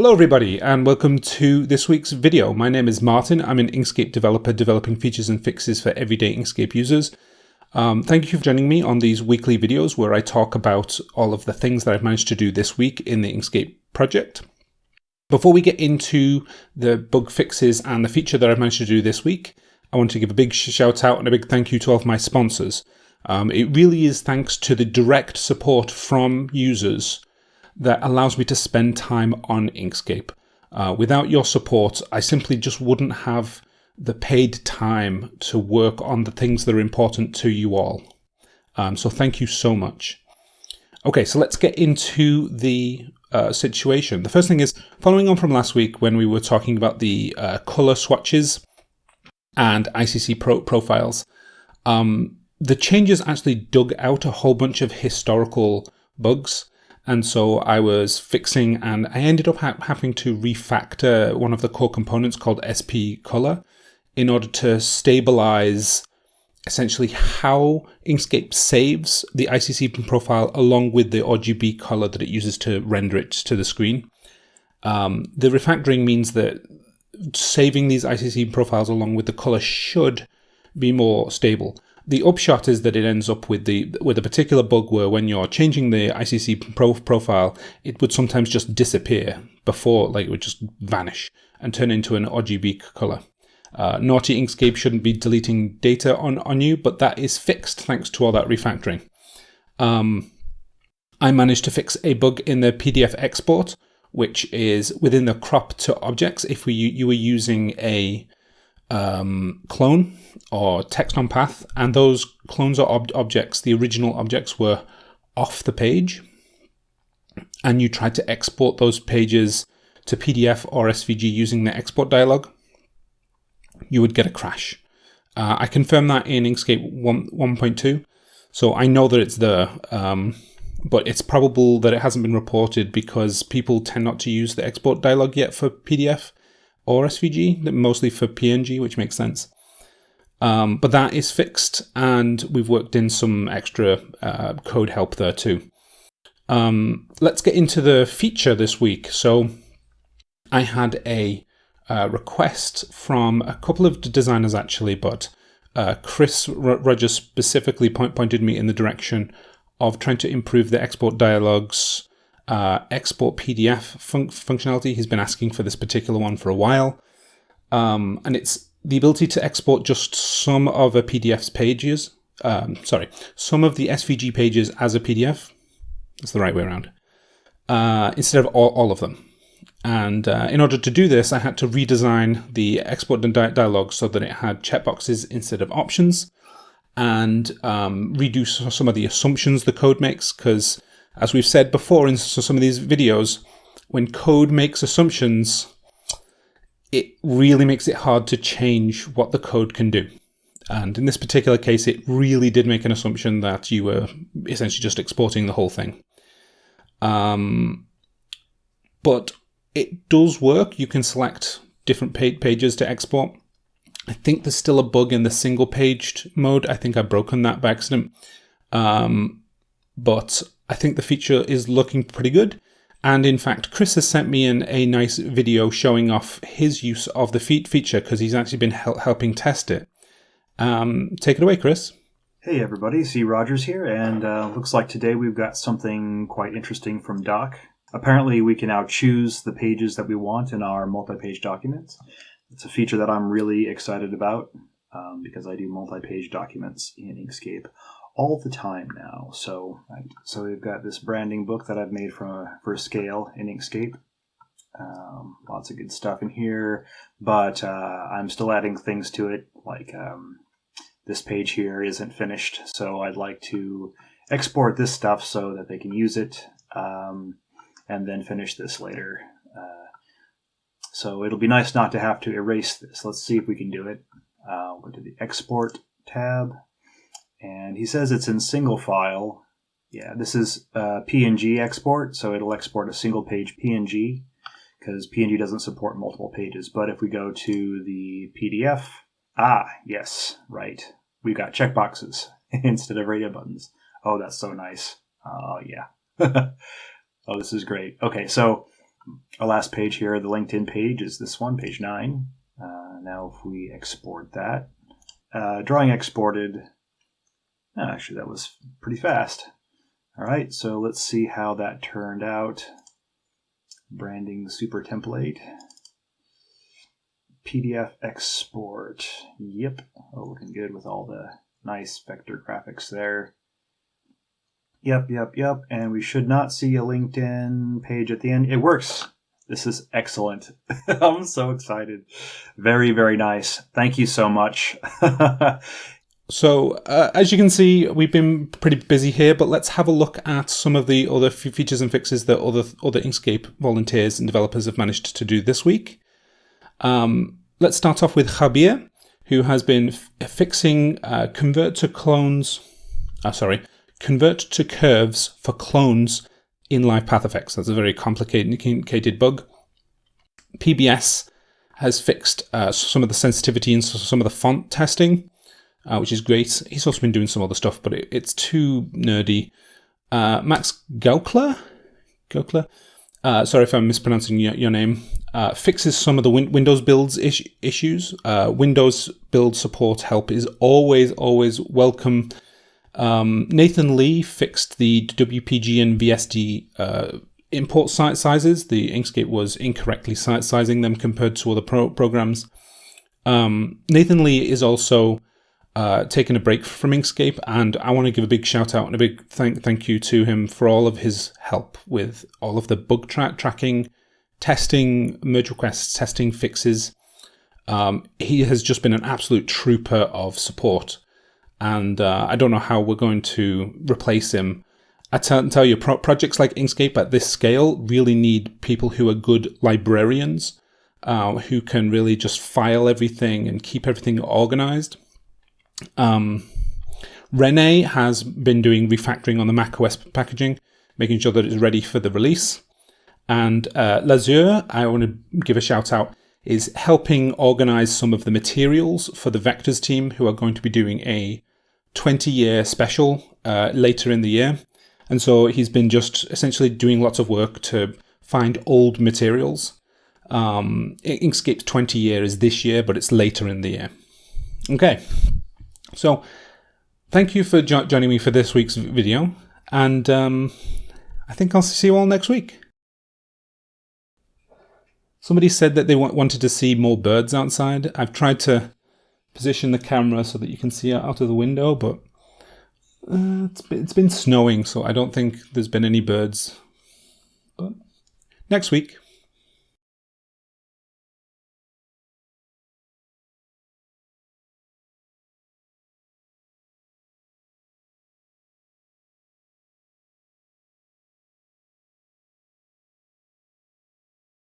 Hello everybody and welcome to this week's video. My name is Martin. I'm an Inkscape developer developing features and fixes for everyday Inkscape users. Um, thank you for joining me on these weekly videos where I talk about all of the things that I've managed to do this week in the Inkscape project. Before we get into the bug fixes and the feature that I've managed to do this week, I want to give a big shout out and a big thank you to all of my sponsors. Um, it really is thanks to the direct support from users that allows me to spend time on Inkscape. Uh, without your support, I simply just wouldn't have the paid time to work on the things that are important to you all. Um, so thank you so much. Okay, so let's get into the uh, situation. The first thing is, following on from last week when we were talking about the uh, color swatches and ICC pro profiles, um, the changes actually dug out a whole bunch of historical bugs and so I was fixing and I ended up ha having to refactor one of the core components called SP Color in order to stabilize essentially how Inkscape saves the ICC profile along with the RGB color that it uses to render it to the screen. Um, the refactoring means that saving these ICC profiles along with the color should be more stable the upshot is that it ends up with the with a particular bug where when you're changing the ICC pro profile, it would sometimes just disappear before, like it would just vanish and turn into an RGB color. Uh, naughty Inkscape shouldn't be deleting data on, on you, but that is fixed thanks to all that refactoring. Um, I managed to fix a bug in the PDF export, which is within the crop to objects. If we you were using a um, clone or text on path, and those clones or ob objects, the original objects, were off the page, and you tried to export those pages to PDF or SVG using the export dialog, you would get a crash. Uh, I confirmed that in Inkscape 1.2, so I know that it's there, um, but it's probable that it hasn't been reported because people tend not to use the export dialog yet for PDF or SVG, mostly for PNG, which makes sense. Um, but that is fixed, and we've worked in some extra uh, code help there too. Um, let's get into the feature this week. So I had a uh, request from a couple of designers actually, but uh, Chris Rogers specifically point pointed me in the direction of trying to improve the export dialogues uh, export PDF fun functionality. He's been asking for this particular one for a while. Um, and it's the ability to export just some of a PDF's pages. Um, sorry, some of the SVG pages as a PDF. That's the right way around. Uh, instead of all, all, of them. And uh, in order to do this, I had to redesign the export di dialog so that it had checkboxes instead of options and um, redo some of the assumptions the code makes because as we've said before in some of these videos, when code makes assumptions, it really makes it hard to change what the code can do. And in this particular case, it really did make an assumption that you were essentially just exporting the whole thing. Um, but it does work. You can select different pages to export. I think there's still a bug in the single paged mode. I think I've broken that by accident. Um, but I think the feature is looking pretty good. And in fact, Chris has sent me in a nice video showing off his use of the feet feature because he's actually been hel helping test it. Um, take it away, Chris. Hey everybody, C. Rogers here, and uh, looks like today we've got something quite interesting from Doc. Apparently, we can now choose the pages that we want in our multi-page documents. It's a feature that I'm really excited about um, because I do multi-page documents in Inkscape all the time now. So, so we've got this branding book that I've made from a, for scale in Inkscape. Um, lots of good stuff in here, but uh, I'm still adding things to it. Like um, this page here isn't finished, so I'd like to export this stuff so that they can use it, um, and then finish this later. Uh, so it'll be nice not to have to erase this. Let's see if we can do it. Uh, go to the Export tab and he says it's in single file. Yeah, this is a PNG export, so it'll export a single page PNG because PNG doesn't support multiple pages. But if we go to the PDF, ah, yes, right. We've got checkboxes instead of radio buttons. Oh, that's so nice. Oh, yeah. oh, this is great. Okay, so our last page here, the LinkedIn page, is this one, page 9. Uh, now if we export that, uh, drawing exported, actually that was pretty fast. All right, so let's see how that turned out. Branding super template. PDF export. Yep. Oh, looking good with all the nice vector graphics there. Yep, yep, yep. And we should not see a LinkedIn page at the end. It works. This is excellent. I'm so excited. Very, very nice. Thank you so much. so, uh, as you can see, we've been pretty busy here, but let's have a look at some of the other features and fixes that other, other Inkscape volunteers and developers have managed to do this week. Um, let's start off with Jabier, who has been fixing uh, convert to clones. Uh, sorry, convert to curves for clones in live path effects. That's a very complicated bug. PBS has fixed uh, some of the sensitivity and some of the font testing, uh, which is great. He's also been doing some other stuff, but it, it's too nerdy. Uh, Max Gaukler, Gaukler, uh, sorry if I'm mispronouncing your, your name, uh, fixes some of the win Windows builds is issues. Uh, Windows build support help is always, always welcome. Um, Nathan Lee fixed the WPG and VSD uh, import site sizes. The Inkscape was incorrectly sizing them compared to other pro programs. Um, Nathan Lee is also uh, taking a break from Inkscape, and I want to give a big shout out and a big thank thank you to him for all of his help with all of the bug track tracking, testing, merge requests, testing fixes. Um, he has just been an absolute trooper of support and uh, I don't know how we're going to replace him. I tell you, pro projects like Inkscape at this scale really need people who are good librarians, uh, who can really just file everything and keep everything organized. Um, Rene has been doing refactoring on the macOS packaging, making sure that it's ready for the release. And uh, Lazure, I want to give a shout out, is helping organize some of the materials for the Vectors team who are going to be doing a 20 year special uh, later in the year. And so he's been just essentially doing lots of work to find old materials. Um, Inkscape's 20 year is this year, but it's later in the year. Okay, so thank you for jo joining me for this week's video, and um, I think I'll see you all next week. Somebody said that they wanted to see more birds outside. I've tried to position the camera so that you can see out of the window, but uh, it's, it's been snowing, so I don't think there's been any birds. But next week.